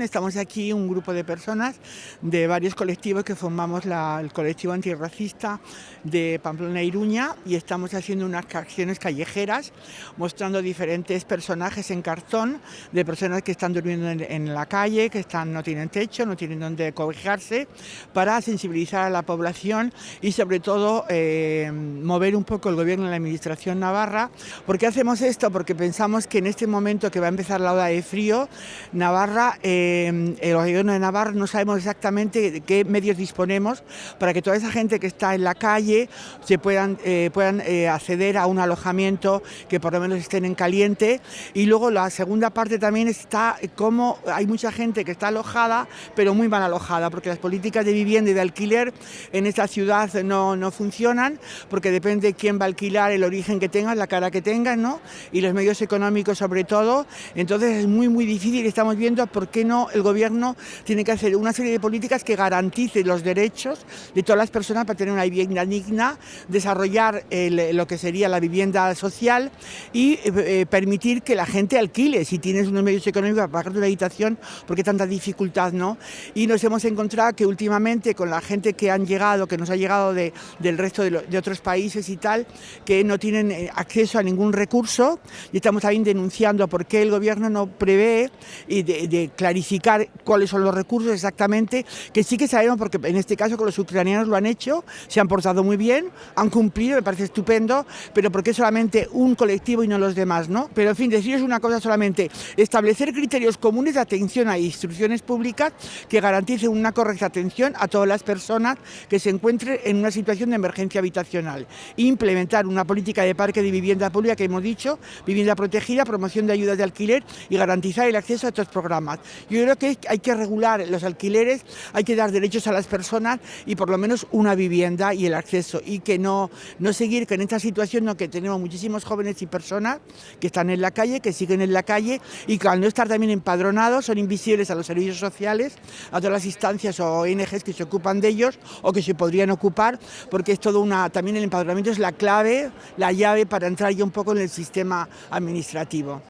Estamos aquí un grupo de personas de varios colectivos que formamos el colectivo antirracista de Pamplona Iruña y estamos haciendo unas acciones callejeras mostrando diferentes personajes en cartón de personas que están durmiendo en, la calle, que están, no tienen techo, no tienen donde cobijarse, para sensibilizar a la población y sobre todo eh, mover un poco el gobierno y la administración navarra. ¿Por qué hacemos esto? Porque pensamos que en este momento que va a empezar la ola de frío, Navarra... Eh, el gobierno de Navarra no sabemos exactamente de qué medios disponemos para que toda esa gente que está en la calle se puedan, eh, puedan eh, acceder a un alojamiento que por lo menos estén en caliente. Y luego la segunda parte también está como hay mucha gente que está alojada pero muy mal alojada porque las políticas de vivienda y de alquiler en esta ciudad no, no funcionan porque depende de quién va a alquilar, el origen que tengan, la cara que tengan ¿no? y los medios económicos sobre todo, entonces es muy muy difícil. Estamos viendo por qué no el gobierno tiene que hacer una serie de políticas que garanticen los derechos de todas las personas para tener una vivienda digna, desarrollar lo que sería la vivienda social y eh, permitir que la gente alquile, si tienes unos medios económicos para pagar tu habitación, porque tanta dificultad, ¿no? Y nos hemos encontrado que últimamente con la gente que han llegado, que nos ha llegado de, del resto de, otros países y tal, que no tienen eh, acceso a ningún recurso y estamos también denunciando por qué el gobierno no prevé y de, de clarificar cuáles son los recursos exactamente, que sí que sabemos, porque en este caso con los ucranianos lo han hecho, se han portado muy bien, han cumplido, me parece estupendo, pero porque solamente un colectivo y no los demás, ¿no? Pero en fin, deciros una cosa solamente, establecer criterios comunes de atención a instrucciones públicas que garanticen una correcta atención a todas las personas que se encuentren en una situación de emergencia habitacional. Implementar una política de parque de vivienda pública que hemos dicho, vivienda protegida, promoción de ayudas de alquiler y garantizar el acceso a estos programas. Yo creo que hay que regular los alquileres, hay que dar derechos a las personas y por lo menos una vivienda y el acceso y que no, no seguir con esta situación no, que tenemos muchísimos jóvenes y personas que están en la calle, que siguen en la calle y que al no estar también empadronados son invisibles a los servicios sociales, a todas las instancias o ONGs que se ocupan de ellos o que se podrían ocupar porque es todo una, también el empadronamiento es la clave, la llave para entrar ya un poco en el sistema administrativo.